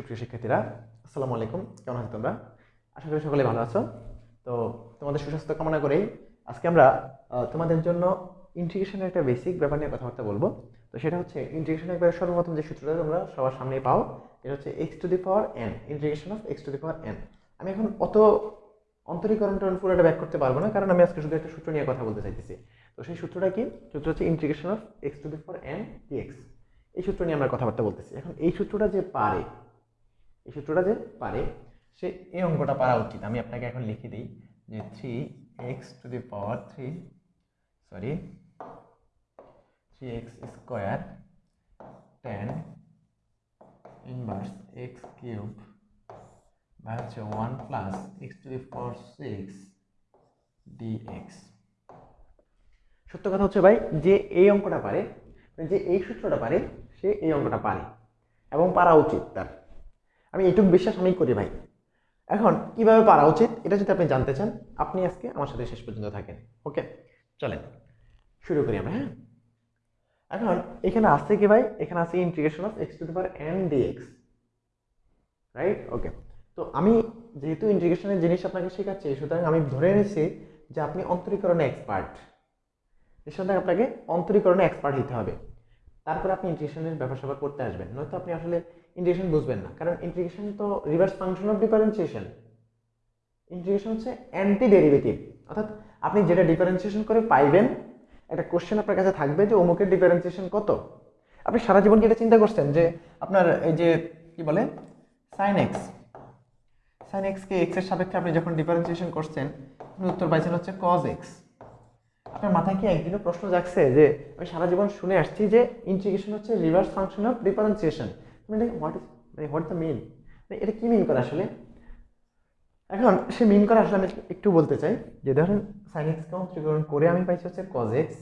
সুপ্রিয় শিক্ষার্থীরা, আসসালামু আলাইকুম। কেমন আছো তোমরা? আশা করি সকলে ভালো আছো। তো তোমাদের সুস্বাস্থ্য কামনা করেই আজকে আমরা তোমাদের জন্য ইন্টিগ্রেশনের একটা বেসিক ব্যাপার নিয়ে কথাবার্তা বলব। তো সেটা হচ্ছে ইন্টিগ্রেশনের একবারে সর্বপ্রথম যে সূত্রটা তোমরা সবার সামনে পাও, এটা হচ্ছে x to the power n integration of x to the power n আমি এখন অত অন্তরীকরণ টরণ পুরোটা ব্যাক করতে পারব না, কারণ আমি আজকে শুধু একটা সূত্র নিয়ে কথা বলতে চাইতেছি। তো সেই সূত্রটা কি? সূত্র হচ্ছে integration of x to the power n dx এই সূত্র নিয়ে আমরা কথাবার্তা বলতেছি। এখন এই সূত্রটা যে পারে এই সূত্রটা যে পারে, সে এই অঙ্কটা পারা উচিত। আমি আপনাকে এখন লিখে দিই যে three x to the power three sorry three x square ten inverse x cube বা হচ্ছে one plus x to the power six dx সত্য কথা হচ্ছে ভাই, যে এই অঙ্কটা পারে, যে এই সূত্রটা পারে, সে এই অঙ্কটা পারে এবং পারা উচিত তার। আমি এইটুকু বিশ্বাস আমি করি ভাই। এখন কীভাবে পারা উচিত, এটা যদি আপনি জানতে চান, আপনি আজকে আমার সাথে শেষ পর্যন্ত থাকেন, ওকে? চলেন, শুরু করি আমরা হ্যাঁ? এখন এখানে আছে কি ভাই? এখানে আছে integration of x to the power n dx right okay. তো আমি যেহেতু ইন্টিগ্রেশনের জিনিস আপনাকে শেখাচ্ছি, সুতরাং আমি ধরে নিচ্ছি যে আপনি অন্তরীকরণে এক্সপার্ট নিঃসন্দেহে আপনাকে অন্তরীকরণে এক্সপার্ট হতে হবে। তারপরে আপনি ইন্টিগ্রেশনের ব্যাপার স্যাপার করতে আসবেন। নয়তো আপনি আসলে ইন্টিগ্রেশন বুঝবেন না। কারণ ইন্টিগ্রেশন তো reverse function of differentiation integration হচ্ছে অ্যান্টি ডেরিভেটিভ অর্থাৎ আপনি যেটা ডিফারেন্সিয়েশন করে পাইবেন, একটা কোশ্চেন আপনার কাছে থাকবে যে অমুকের ডিফারেন্সিয়েশন কত? আপনি সারা জীবন কি এটা চিন্তা করছেন যে আপনার এই যে, কি বলে? সাইন এক্স সাইন এক্সকে এক্সের সাপেক্ষে আপনি যখন ডিফারেন্সিয়েশন করছেন, আপনি উত্তর পাইছেন হচ্ছে কজ এক্স আপনার মাথায় কি একদিনও প্রশ্ন জাগছে যে, আমি সারা জীবন শুনে আসছি যে ইন্টিগ্রেশন হচ্ছে রিভার্স ফাংশন অফ ডিফারেন্সিয়েশন মানে হোয়াট ইজ মানে হোয়াট দ্য মিন এটা কী মিন করে আসলে? এখন সে মিন করে আসলে আমি একটু বলতে চাই যে ধরেন সাইন এক্সকে অন্তরীকরণ করে আমি পাইছি হচ্ছে কজ এক্স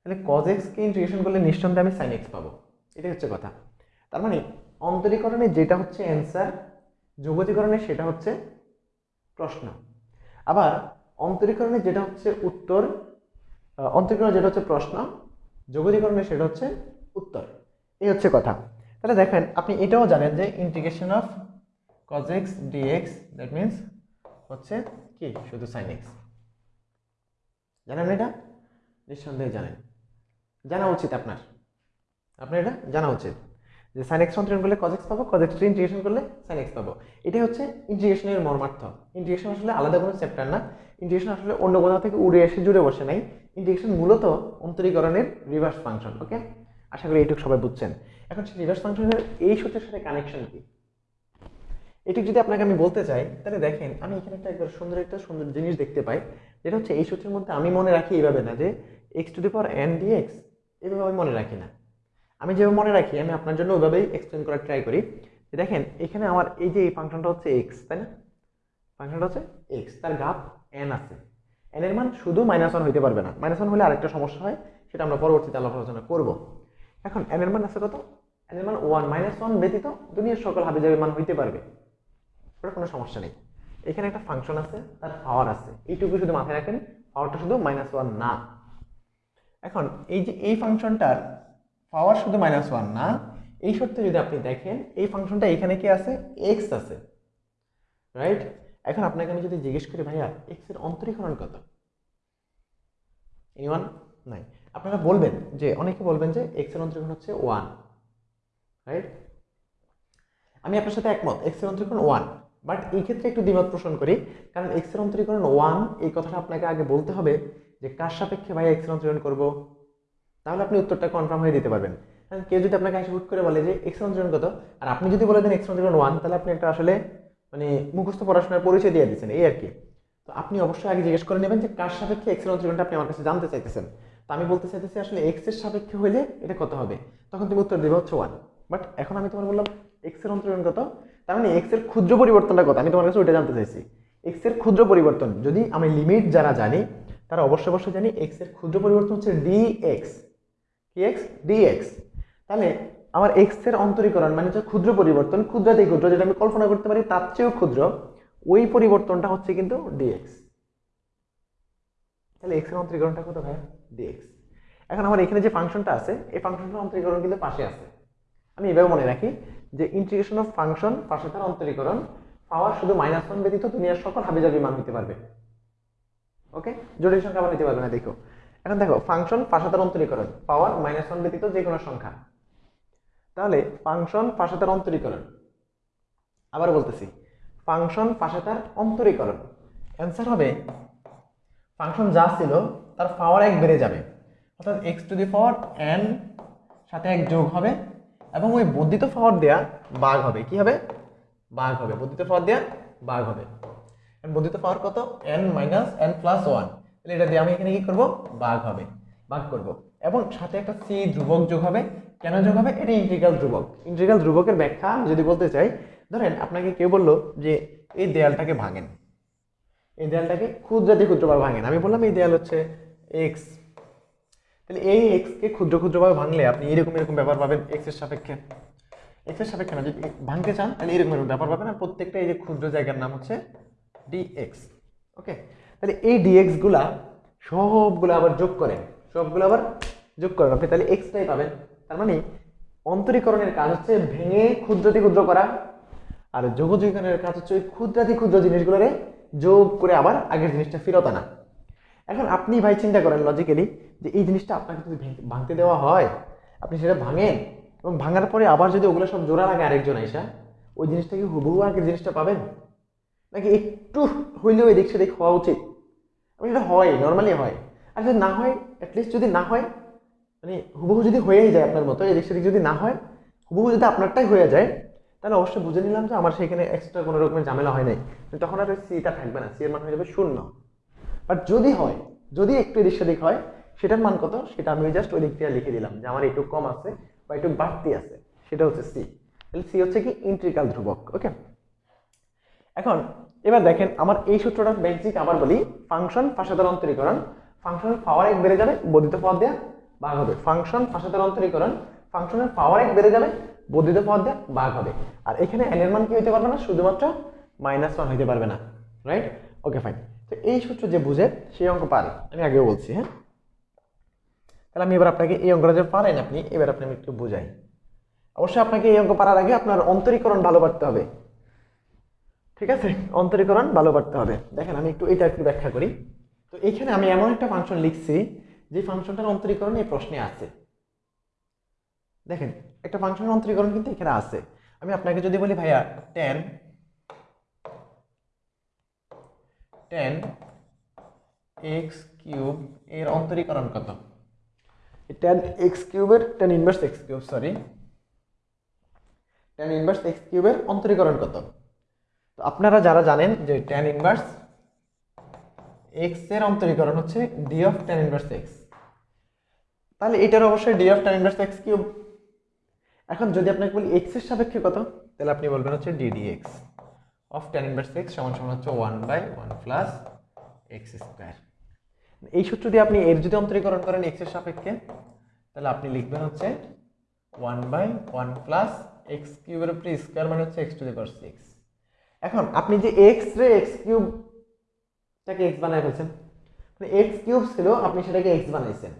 তাহলে কজ এক্সকে ইন্টিগ্রেশন করলে নিঃসন্দেহে আমি সাইন এক্স পাবো। এটাই হচ্ছে কথা। তার মানে অন্তরীকরণে যেটা হচ্ছে অ্যান্সার যোগতিকরণে সেটা হচ্ছে প্রশ্ন। আবার অন্তরীকরণে যেটা হচ্ছে উত্তর অন্তরীকরণে যেটা হচ্ছে প্রশ্ন, যোগতিকরণে সেটা হচ্ছে উত্তর। এই হচ্ছে কথা। তাহলে দেখেন, আপনি এটাও জানেন যে integration of cos x dx that means হচ্ছে কি? শুধু sin x জানেন এটা? নিঃসন্দেহে জানেন। জানা উচিত আপনার। আপনার এটা জানা উচিত। যে sin x অন্তরীকরণ করলে x পাবো x ইন্টিগ্রেশন করলে sin x পাবো। এটাই হচ্ছে ইন্টিগ্রেশনের মর্মার্থ। ইন্টিগ্রেশন আসলে আলাদা কোনো চ্যাপ্টার না। ইন্টিগ্রেশন আসলে অন্য কোথাও থেকে উড়ে এসে জুড়ে বসে নাই। ইন্টিগ্রেশন মূলত অন্তরীকরণের রিভার্স ফাংশন ওকে আশা করি এইটুকু সবাই বুঝছেন। এখন সেই রিভার্স ফাংশনের এই সূত্রের সাথে কানেকশন কি? এটি যদি আপনাকে আমি বলতে চাই, তাহলে দেখেন, আমি এখানে একটা একবার সুন্দর একটা সুন্দর জিনিস দেখতে পাই, যেটা হচ্ছে এই সূত্রের মধ্যে আমি মনে রাখি এইভাবে না যে x to the power n d x এইভাবে আমি মনে রাখি না। আমি যেভাবে মনে রাখি, আমি আপনার জন্য ওইভাবেই এক্সপ্লেন করার ট্রাই করি। যে দেখেন, এখানে আমার এই যে এই ফাংশনটা হচ্ছে এক্স তাই না? ফাংশনটা হচ্ছে এক্স তার গাপ এন আছে। এন এর মান শুধু মাইনাস ওয়ান হইতে পারবে না। মাইনাস ওয়ান হলে আরেকটা সমস্যা হয়, সেটা আমরা পরবর্তীতে আলোচনা করব। এখন এন এর মান আছে কত? এর মান ওয়ান মাইনাস ওয়ান ব্যতীত দুনিয়ার সকল হাবিজাবের মান হইতে পারবে। ওটা কোনো সমস্যা নেই। এখানে একটা ফাংশন আছে, তার পাওয়ার আছে। এইটুকু শুধু মাথায় রাখেন পাওয়ারটা শুধু মাইনাস ওয়ান না। এখন, এই যে, এই ফাংশনটার পাওয়ার শুধু মাইনাস ওয়ান না, এই শর্তে যদি আপনি দেখেন, এই ফাংশনটা এখানে কি আছে? এক্স আছে। রাইট এখন আপনাকে আমি যদি জিজ্ঞেস করি, ভাইয়া এক্সের অন্তরীকরণ কত? এনিওয়ান নাই। আপনারা বলবেন যে, অনেকে বলবেন যে এক্সের অন্তরীকরণ হচ্ছে ওয়ান রাইট আমি আপনার সাথে একমত এক্সের অন্তরীকরণ ওয়ান বাট এই ক্ষেত্রে একটু দ্বিমত পোষণ করি, কারণ এক্সের অন্তরীকরণ ওয়ান এই কথাটা আপনাকে আগে বলতে হবে যে কার সাপেক্ষে ভাই এক্সের অন্তরীকরণ করব? তাহলে আপনি উত্তরটা কনফার্ম হয়ে দিতে পারবেন। কারণ কেউ যদি আপনাকে এসে হুট করে বলে যে এক্স অন্তরীকরণ কত, আর আপনি যদি বলে দেন এক্স অন্তরীকরণ ওয়ান তাহলে আপনি একটা আসলে মানে মুখস্থ পড়াশোনার পরিচয় দিয়ে দিচ্ছেন, এই আর কি। তো আপনি অবশ্যই আগে জিজ্ঞেস করে নেবেন যে কার সাপেক্ষে এক্সের অন্তরীকরণটা আপনি আমার কাছে জানতে চাইতেছেন। তো আমি বলতে চাইতেছি আসলে এক্সের সাপেক্ষে হলে এটা কত হবে? তখন তুমি উত্তর দেবে হচ্ছে ওয়ান বাট এখন আমি তোমার বললাম এক্সের অন্তরীকরণ কত? তার মানে এক্সের ক্ষুদ্র পরিবর্তনটা কত? আমি তোমার কাছে ওইটা জানতে চাইছি। এক্সের ক্ষুদ্র পরিবর্তন, যদি আমি লিমিট যারা জানি, তারা অবশ্যই অবশ্যই জানি এক্সের ক্ষুদ্র পরিবর্তন হচ্ছে ডি এক্স কি এক্স ডি এক্স তাহলে আমার এক্সের অন্তরীকরণ মানে হচ্ছে ক্ষুদ্র পরিবর্তন ক্ষুদ্রতেই ক্ষুদ্র, যেটা আমি কল্পনা করতে পারি তার চেয়েও ক্ষুদ্র, ওই পরিবর্তনটা হচ্ছে কিন্তু ডিএক্স তাহলে এক্সের অন্তরীকরণটা কত ভাই ডিএক্স এখন আমার এখানে যে ফাংশনটা আছে, এই ফাংশনটার অন্তরীকরণ কিন্তু পাশে আছে। আমি এভাবে মনে রাখি যে ইন্টিগ্রেশন অফ ফাংশন পাশে তার অন্তরীকরণ পাওয়ার শুধু মাইনাস ওয়ান ব্যতীত দুনিয়ার সকল হাবিজাবি মান হতে পারবে। ওকে জটিল সংখ্যা আবার নিতে পারবে না, দেখো। এখন দেখো ফাংশন পাশে তার অন্তরীকরণ পাওয়ার মাইনাস ওয়ান ব্যতীত যে কোনো সংখ্যা। তাহলে ফাংশন পাশে তার অন্তরীকরণ। আবার বলতেছি ফাংশন পাশে তার অন্তরীকরণ। অ্যান্সার হবে ফাংশন যা ছিল, তার পাওয়ার এক বেড়ে যাবে। অর্থাৎ x to the power n সাথে এক যোগ হবে এবং ওই বর্ধিত পাওয়ার দেয়া বাঘ হবে। কি হবে? বাঘ হবে। বর্ধিত পাওয়ার দেয়া বাঘ হবে। বর্ধিত পাওয়ার কত? N minus n plus one তাহলে এটা দিয়ে আমি এখানে কি করব? বাঘ হবে। বাঘ করব। এবং সাথে একটা সি ধ্রুবক যোগ হবে। কেন যোগ হবে? এটা ইন্টিগ্রাল ধ্রুবক। ইন্টিগ্রাল ধ্রুবকের ব্যাখ্যা আমি যদি বলতে চাই, ধরেন আপনাকে কেউ বলল যে এই দেয়ালটাকে ভাঙেন। এই দেয়ালটাকে ক্ষুদ্রাতি ক্ষুদ্রবার ভাঙেন। আমি বললাম এই দেয়াল হচ্ছে এক্স তাহলে এই এক্সকে ক্ষুদ্র ক্ষুদ্রভাবে ভাঙলে আপনি এরকম এরকম ব্যাপার পাবেন এক্সের সাপেক্ষে। এক্সের সাপেক্ষে না, যদি ভাঙতে চান, তাহলে এরকম এরকম ব্যাপার পাবেন। আর প্রত্যেকটা এই যে ক্ষুদ্র জায়গার নাম হচ্ছে ডিএক্স ওকে তাহলে এই ডিএক্সগুলা সবগুলো আবার যোগ করেন, সবগুলো আবার যোগ করেন। আপনি তাহলে এক্সটাই পাবেন। তার মানে অন্তরীকরণের কাজ হচ্ছে ভেঙে ক্ষুদ্রাতি ক্ষুদ্র করা, আর যোগযোগীকরণের কাজ হচ্ছে ওই ক্ষুদ্রাতি ক্ষুদ্র জিনিসগুলোরে যোগ করে আবার আগের জিনিসটা ফেরত আনা। এখন আপনি ভাই চিন্তা করেন লজিক্যালি যে এই জিনিসটা আপনাকে যদি ভাঙতে দেওয়া হয়, আপনি সেটা ভাঙেন এবং ভাঙার পরে আবার যদি ওগুলো সব জোড়া লাগে আরেকজন আইসা, ওই জিনিসটা কি হুবহু আগের জিনিসটা পাবেন? নাকি একটু হইলেও এদিক সেদিক হওয়া উচিত? আমি সেটা হয় নর্মালি হয়। আর যদি না হয় অ্যাটলিস্ট যদি না হয় মানে হুবহু যদি হয়েই যায় আপনার মতো, এদিক সেদিক যদি না হয়, হুবহু যদি আপনারটাই হয়ে যায়, তাহলে অবশ্যই বুঝে নিলাম যে আমার সেখানে এক্সট্রা কোনো রকমের ঝামেলা হয় নাই। তখন আর সিটা থাকবে না সি এর মান হয়ে যাবে শূন্য। বাট যদি হয়, যদি একটু এদিক সেদিক হয়, সেটার মান কত? সেটা আমি জাস্ট ওই দিক দিয়ে লিখে দিলাম যে আমার একটু কম আছে বা একটু বাড়তি আছে। সেটা হচ্ছে সি তাহলে সি হচ্ছে কি? ইন্ট্রিকাল ধ্রুবক ওকে এখন, এবার দেখেন আমার এই সূত্রটা বেসিক আবার বলি ফাংশন ফাঁসাদার অন্তরীকরণ ফাংশনের পাওয়ার এক বেড়ে যাবে, বর্ধিত পদ দেওয়া ভাগ হবে। ফাংশন ফাঁসাদার অন্তরীকরণ ফাংশনের পাওয়ার এক বেড়ে যাবে, বর্ধিত পদ দেওয়া ভাগ হবে। আর এখানে n এর মান কি হইতে পারবে না? শুধুমাত্র মাইনাস ওয়ান হইতে পারবে না রাইট ওকে ফাইন তো এই সূত্র যে বুঝে সেই অঙ্ক পারে। আমি আগেও বলছি হ্যাঁ? তাহলে আমি এবার আপনাকে এই অঙ্কটা যে পারেন আপনি, এবার আপনি আমি একটু বুঝাই। অবশ্যই আপনাকে এই অঙ্ক পারার আগে আপনার অন্তরীকরণ ভালো পারতে হবে। ঠিক আছে? অন্তরীকরণ ভালো পারতে হবে। দেখেন, আমি একটু এটা একটু ব্যাখ্যা করি। তো এইখানে আমি এমন একটা ফাংশন লিখছি, যে ফাংশনটার অন্তরীকরণ এই প্রশ্নে আছে। দেখেন, একটা ফাংশনের অন্তরীকরণ কিন্তু এখানে আছে। আমি আপনাকে যদি বলি, ভাইয়া টেন টেন এক্স কিউব এর অন্তরীকরণ কত? টেন এক্স কিউবের ten inverse x cube sorry ten inverse x কিউবের অন্তরীকরণ কত? তো আপনারা যারা জানেন যে টেন ইনভার্স এক্সের অন্তরীকরণ হচ্ছে d of ten inverse x তাহলে এটার অবশ্যই d of ten inverse x cube এখন যদি আপনাকে বলি এক্সের সাপেক্ষে কত, তাহলে আপনি বলবেন হচ্ছে d d x of ten inverse x সমান সমান হচ্ছে one by one plus x square এই সূত্র দিয়ে আপনি এর যদি অন্তরীকরণ করেন এক্সের সাপেক্ষে, তাহলে আপনি লিখবেন হচ্ছে one by one plus x কিউবের উপরে স্কোয়ার মানে হচ্ছে x to the power six এখন আপনি যে এক্স রে এক্স কিউবটাকে এক্স বানায় ফেলছেন মানে এক্স কিউব ছিল, আপনি সেটাকে এক্স বানাইছেন।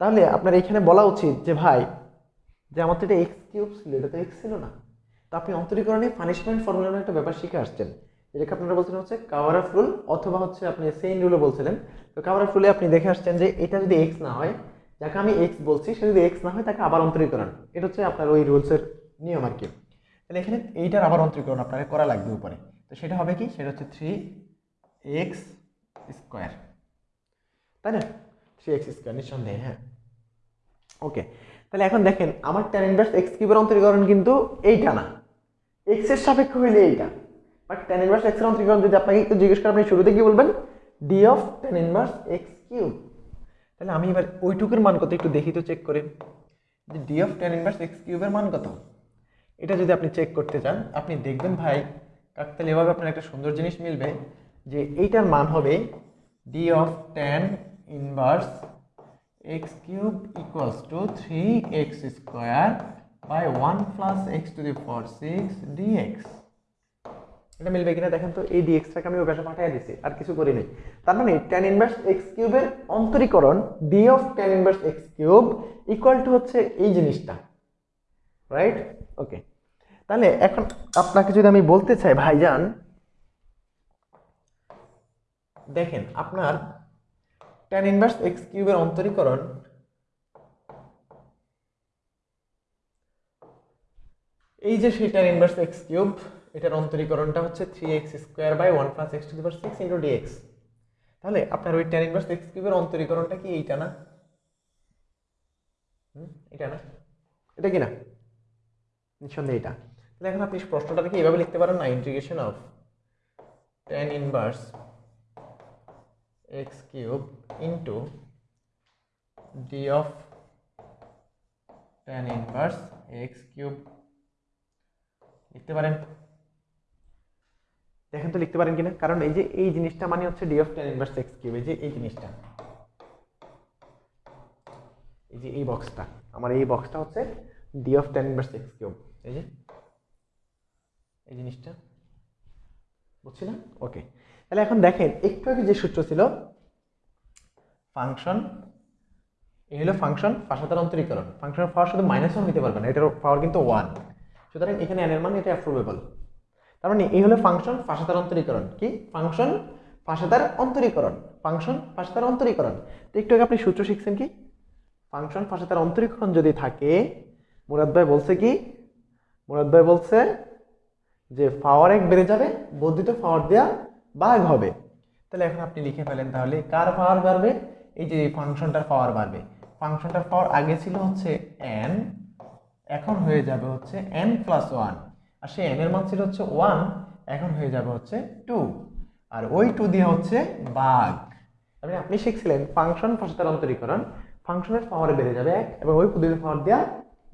তাহলে আপনার এখানে বলা উচিত যে, ভাই, যে আমার তো এটা এক্স কিউব ছিল, এটা তো এক্স ছিল না। তো আপনি অন্তরীকরণে পানিশমেন্ট ফর্মুলার একটা ব্যাপার শিখে আসছেন। যেটাকে আপনারা বলছেন হচ্ছে কাওয়ারাফ রুল অথবা হচ্ছে আপনি সেইন রুলও বলছিলেন। তো কাওয়ারাফ রুলে আপনি দেখে আসছেন যে এটা যদি এক্স না হয়, যাকে আমি এক্স বলছি, সে যদি এক্স না হয়, তাকে আবার অন্তরীকরণ। এটা হচ্ছে আপনার ওই রুলসের নিয়ম আর কি। তাহলে এখানে এইটার আবার অন্তরীকরণ আপনাকে করা লাগবে উপরে। তো সেটা হবে কি? সেটা হচ্ছে থ্রি এক্স স্কোয়ার তাই না? থ্রি এক্স স্কোয়ার নিঃসন্দেহে হ্যাঁ। ওকে তাহলে এখন দেখেন, আমার ট্যান ইনভার্স এক্স কিউবের অন্তরীকরণ কিন্তু এইটা না। এক্সের সাপেক্ষ হইলে এইটা। বাট ট্যান ইনভার্স এক্সের অন্তরীকরণ যদি আপনাকে একটু জিজ্ঞেস করেন, আপনি শুরুতে কি বলবেন? D of tan inverse x cube তাহলে আমি এবার ওইটুকুর মান কত একটু দেখি তো চেক করে। যে d of tan inverse x কিউবের মান কত? এটা যদি আপনি চেক করতে চান, আপনি দেখবেন ভাই, কাকতাল এভাবে আপনার একটা সুন্দর জিনিস মিলবে, যে এইটার মান হবে d of tan inverse x cube equals to three x square by one plus x to the four six dx এটা মিলবে কিনা দেখেন তো, এই ডিএক্সটাকে আমি ওখানে পাঠিয়ে দিছি, আর কিছু করি নাই। তার মানে ট্যান ইনভার্স এক্স কিউবের অন্তরীকরণ d of tan inverse x cube equal to হচ্ছে এই জিনিসটা। রাইট ওকে তাহলে এখন আপনাকে যদি আমি বলতে চাই, ভাইজান, দেখেন আপনার ট্যান ইনভার্স এক্স কিউবের অন্তরীকরণ এই যে ট্যান ইনভার্স এক্স কিউব এটার অন্তরীকরণটা হচ্ছে three x square by one plus x to the power six into dx তাহলে আপনার ওই ট্যান ইনভার্স এক্স কিউবের অন্তরীকরণটা কি এইটা না? এটা না? এটা কি না? নিঃসন্দেহে এটা। তাহলে এখন আপনি প্রশ্নটা দেখে এভাবে লিখতে পারেন না integration of tan inverse x cube into d of tan inverse x cube লিখতে পারেন। দেখেন তো লিখতে পারেন কিনা। কারণ এই যে এই জিনিসটা মানে হচ্ছে d of tan inverse x cube এই যে এই জিনিসটা। এই যে এই বক্সটা আমার এই বক্সটা হচ্ছে d of tan inverse x cube এই যে, এই জিনিসটা। বুঝছি না ওকে তাহলে এখন দেখেন, একটু আগে যে সূত্র ছিল ফাংশন এই হলো ফাংশন পাশাতার অন্তরীকরণ। ফাংশনের পাওয়ার শুধু মাইনাস ওয়ান হতে পারবে না, এটার পাওয়ার কিন্তু ওয়ান সুতরাং এখানে এনের মান এটা অ্যাপ্রুভেবল তার মানে এই হলো ফাংশন পাশাতার অন্তরীকরণ। কি? ফাংশন পাশাতার অন্তরীকরণ। ফাংশন পাশাতার অন্তরীকরণ। তো একটু আগে আপনি সূত্র শিখছেন কি? ফাংশন পাশাতার অন্তরীকরণ যদি থাকে, মুরাদ ভাই বলছে কি? মুরাদ ভাই বলছে যে পাওয়ার এক বেড়ে যাবে, বর্ধিত পাওয়ার দেওয়া ভাগ হবে। তাহলে এখন আপনি লিখে ফেলেন তাহলে কার পাওয়ার বাড়বে? এই যে ফাংশনটার পাওয়ার বাড়বে। ফাংশনটার পাওয়ার আগে ছিল হচ্ছে এন এখন হয়ে যাবে হচ্ছে এন প্লাস ওয়ান আর সেই এন এর মান ছিল হচ্ছে ওয়ান এখন হয়ে যাবে হচ্ছে টু আর ওই টু দিয়ে হচ্ছে বাঘ। মানে আপনি শিখছিলেন ফাংশন পাশাতার অন্তরীকরণ। ফাংশনের পাওয়ারে বেড়ে যাবে এক এবং ওই বর্ধিত পাওয়ার দেওয়া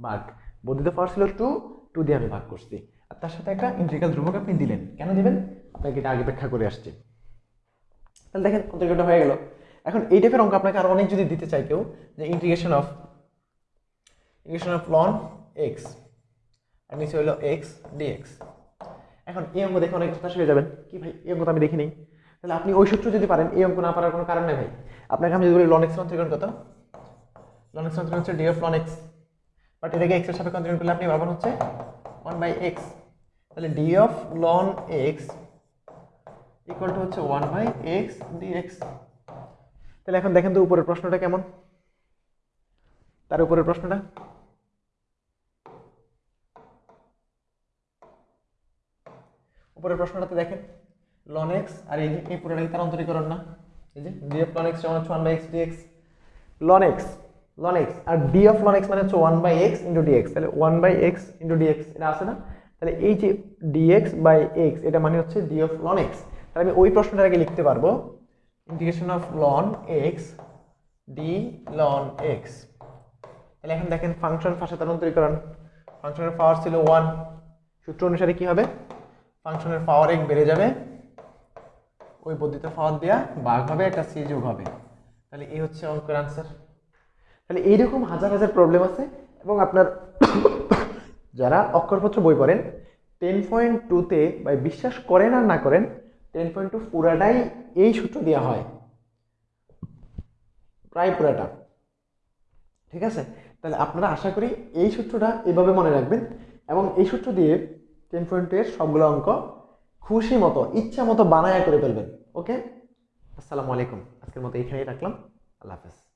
বাঘ। বর্ধিত পাওয়ার ছিল টু টু দিয়ে আমি ভাগ করছি। আর তার সাথে একটা ইন্টিগ্রাল ধ্রুবক আপনি দিলেন। কেন দিবেন? আপনাকে এটা আগে ব্যাখ্যা করে আসছে। তাহলে দেখেন অন্তর্গত হয়ে গেল। এখন এই টাইপের অঙ্ক আপনাকে আরও অনেক যদি দিতে চাই কেউ, যে integration of integration of ln x আর নিচে হলো এক্স ডিএক্স এখন এই অঙ্ক দেখে অনেক হতাশ হয়ে যাবেন। কি ভাই, এই অঙ্ক তো আমি দেখিনি। তাহলে আপনি ওই সূত্র যদি পারেন, এই অঙ্ক না পারার কোনো কারণ নেই ভাই। আপনাকে আমি যদি বলি লন এক্স অন্তরীকরণ কত? লন এক্স অন্তরীকরণ হচ্ছে d of ln x but এটাকে এক্সের সাপেক্ষে অন্তরীকরণ করলে আপনি পাবেন হচ্ছে ওয়ান বাই এক্স তাহলে d of ln x equal to হচ্ছে ওয়ান বাই এক্স ডিএক্স তাহলে এখন দেখেন তো উপরের প্রশ্নটা কেমন? তার উপরের প্রশ্নটা? উপরের প্রশ্নটাতে দেখেন। লন এক্স আর এই এই পুরোটা কি তার অন্তরীকরণ না। এই যে ডি অফ লন এক্স সমান হচ্ছে one by x dx ln x ln x R d of ln x মানে হচ্ছে one by x into d x তাহলে one by x into d x এটা আছে না? তাহলে এই যে ডি এক্স বাই এক্স এটা মানে হচ্ছে ডি অফ লন এক্স তাহলে আমি ওই প্রশ্নটার আগে লিখতে পারব। Integration of ln x d ln x তাহলে এখন দেখেন ফাংশন ফাঁসাতার অন্তরীকরণ ফাংশনের পাওয়ার ছিল ওয়ান সূত্র অনুসারে কি হবে? ফাংশনের পাওয়ার এক বেড়ে যাবে। ওই বর্ধিত পাওয়ার দেওয়া ভাগ হবে, একটা সি যোগ হবে। তাহলে এই হচ্ছে অঙ্কের আনসার তাহলে এইরকম হাজার হাজার প্রবলেম আছে এবং আপনার যারা অক্ষরপত্র বই পড়েন টেন পয়েন্ট টুতে বা বিশ্বাস করেন আর না করেন টেন পয়েন্ট টু পুরাটাই এই সূত্র দেওয়া হয়। প্রায় পুরাটা। ঠিক আছে? তাহলে আপনারা আশা করি এই সূত্রটা এভাবে মনে রাখবেন এবং এই সূত্র দিয়ে টেন পয়েন্ট এর সবগুলো অঙ্ক খুশি মতো, ইচ্ছা মতো বানায়া করে ফেলবেন ওকে আসসালামু আলাইকুম, আজকের মতো এখানেই রাখলাম, আল্লাহ হাফেজ।